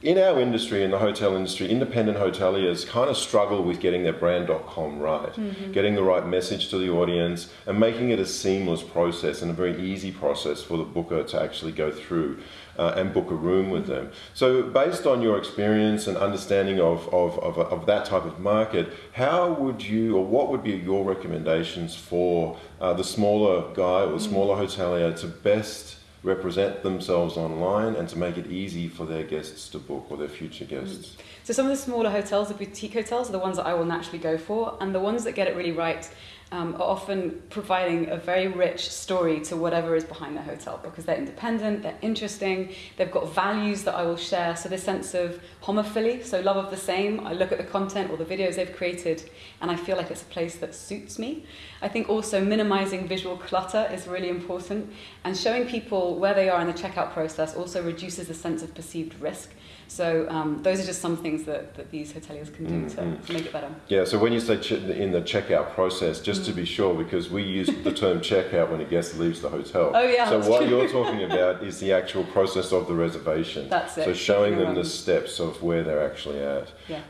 in our industry, in the hotel industry, independent hoteliers kind of struggle with getting their brand.com right, mm-hmm. getting the right message to the audience, and making it a seamless process and a very easy process for the booker to actually go through uh, and book a room with them. So, based on your experience and understanding of, of, of, of, that type of market, how would you, or what would be your recommendations for uh, the smaller guy or the smaller hotelier to best represent themselves online and to make it easy for their guests to book or their future mm. guests. So some of the smaller hotels, the boutique hotels, are the ones that I will naturally go for, and the ones that get it really right um, are often providing a very rich story to whatever is behind the hotel because they're independent, they're interesting, they've got values that I will share. So this sense of homophily, so love of the same. I look at the content or the videos they've created, and I feel like it's a place that suits me. I think also minimizing visual clutter is really important, and showing people where they are in the checkout process also reduces the sense of perceived risk. So um, those are just some things that, that these hoteliers can do mm-hmm. to, to, make it better. Yeah, so when you say ch- in the checkout process, just mm. to be sure, because we use the term checkout when a guest leaves the hotel. Oh yeah. So what you're talking about is the actual process of the reservation. That's it. So showing them the steps of where they're actually at. Yeah.